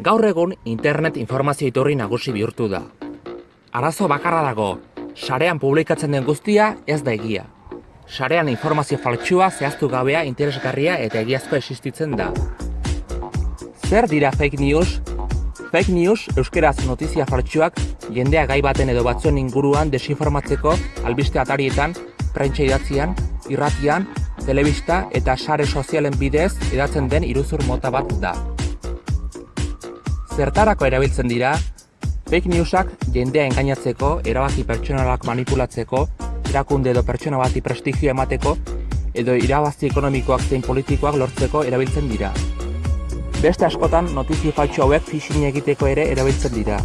Gaur egun internet informazio iturri nagusi bihurtu da. Arazo bakarra dago, sarean publikatzen den guztia ez da egia. Sarean informazio faltsua zehaztu gabea interesgarria eta egiazko existitzen da. Zer dira fake news? Fake news euskeraz notizia faltsuak jendea gai baten edo batzuen inguruan desinformatzeko albiste atarietan, prentsa idatzian, irratian, telebista eta sare sozialen bidez edatzen den iruzur mota bat da. Zertarako erabiltzen dira, fake newsak jendea engainatzeko, erabaki pertsonalak manipulatzeko, erakunde edo pertsona bati prestigio emateko, edo irabazi ekonomikoak zein politikoak lortzeko erabiltzen dira. Beste askotan notizia faltsu hauek phishing egiteko ere erabiltzen dira.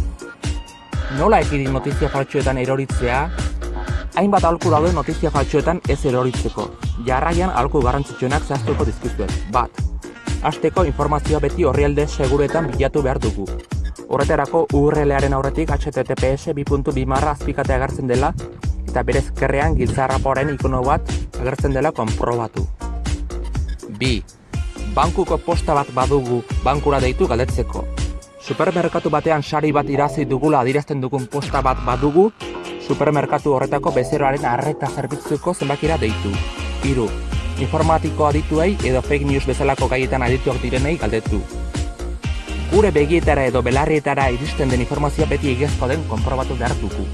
Nola ekidin notizia faltsuetan eroritzea? Hainbat aholku daude notizia faltsuetan ez eroritzeko. Jarraian aholku garrantzitsuenak zehaztuko dizkizuet. Bat. Hasteko informazioa beti orrialde seguretan bilatu behar dugu. Horretarako URL-aren aurretik https 2.2 marra azpikate agertzen dela eta bere ezkerrean giltzarrapoaren ikono bat agertzen dela konprobatu. Bi. Bankuko posta bat badugu bankura deitu galdetzeko. Supermerkatu batean sari bat irazi dugula adirazten dugun posta bat badugu, supermerkatu horretako bezeroaren arreta zerbitzuko zenbakira deitu. Hiru. Informatiko adituei edo fake news bezalako gaietan adituak direnei galdetu. Gure begietara edo belarrietara iristen den informazioa beti egiazko den konprobatu behar dugu.